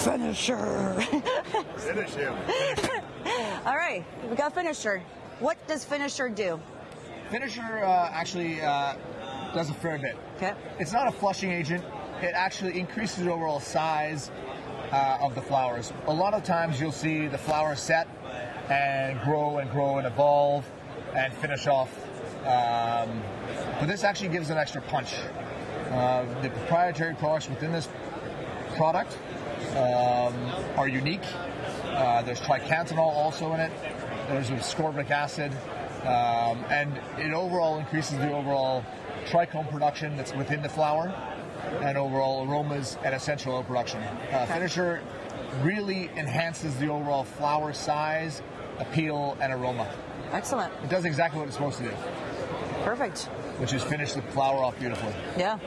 Finisher. Finish him. All right, we got finisher. What does finisher do? Finisher uh, actually uh, does a fair bit. Okay. It's not a flushing agent. It actually increases the overall size uh, of the flowers. A lot of times you'll see the flower set and grow and grow and evolve and finish off. Um, but this actually gives an extra punch. Uh, the proprietary products within this product um, are unique. Uh, there's triacontanol also in it. There's ascorbic acid, um, and it overall increases the overall trichome production that's within the flower, and overall aromas and essential oil production. Uh, Finisher really enhances the overall flower size, appeal, and aroma. Excellent. It does exactly what it's supposed to do, Perfect. which is finish the flower off beautifully. Yeah.